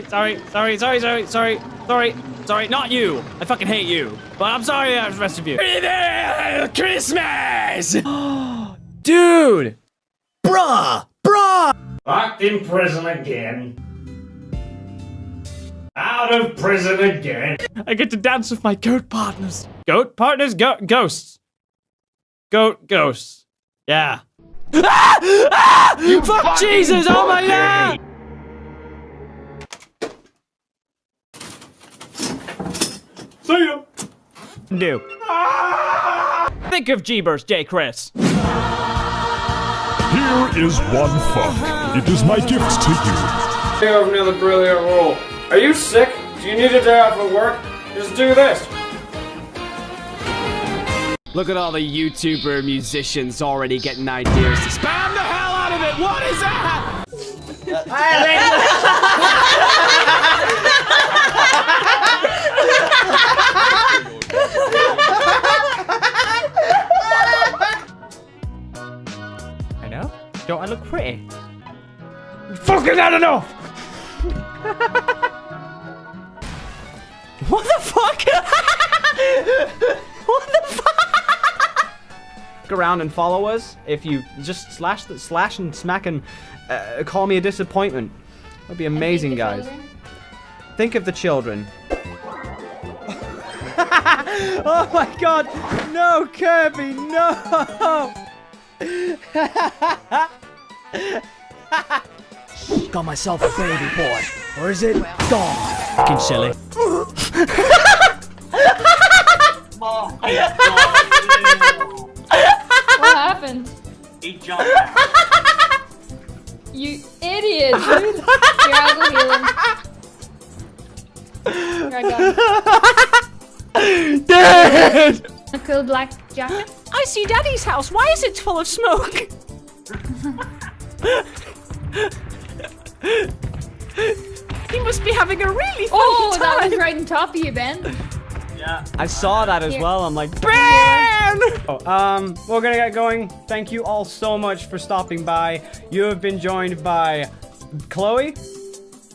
sorry, sorry, sorry, sorry, sorry, sorry, sorry, sorry, not you. I fucking hate you. But I'm sorry, uh, the rest of you. Christmas! Dude! Bruh! Bruh! Locked in prison again. Out of prison again. I get to dance with my goat partners. Goat partners? Go ghosts. Goat ghosts. Yeah. Ah! Ah! You Fuck Jesus! Oh my god! See ya. Do. Think of Jeebers, J. Chris. Here is one fuck. It is my gift to you. Take over another brilliant role. Are you sick? Do you need a day off of work? Just do this. Look at all the YouTuber musicians already getting ideas to spam the hell out of it. What is that? Look pretty? Fucking not enough. what the fuck? what the fuck? around and follow us if you just slash the slash and smack and uh, call me a disappointment that'd be amazing guys think of the children oh my god no kirby no Got myself a baby boy. Or is it gone? fucking silly What happened? He jumped. You idiot, dude. Here, I'll go heal him. Here, I got Dad! a cool black jacket. I see daddy's house why is it full of smoke he must be having a really funny Oh, that time was right on top of you, Ben. Yeah. I saw that as Here. well. I'm like, Ben! Oh, um, we're gonna get going. Thank you all so much for stopping by. You have been joined by Chloe,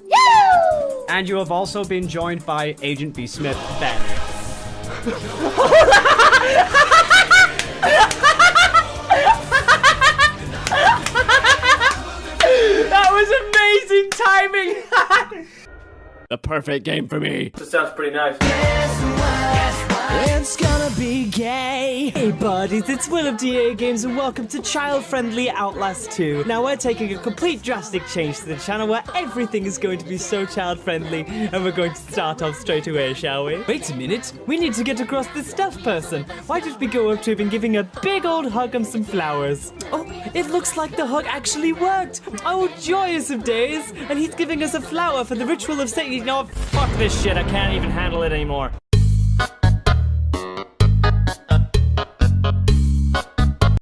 Yoo! and you have also been joined by Agent B. Smith, Ben. amazing timing! the perfect game for me. This sounds pretty nice. It's gonna be gay. Hey buddies, it's Will of DA Games and welcome to child-friendly Outlast 2. Now we're taking a complete drastic change to the channel where everything is going to be so child-friendly and we're going to start off straight away, shall we? Wait a minute, we need to get across this stuff person. Why don't we go up to him and give him a big old hug and some flowers? Oh, it looks like the hug actually worked. Oh, joyous of days. And he's giving us a flower for the ritual of saying, You know? Fuck this shit, I can't even handle it anymore.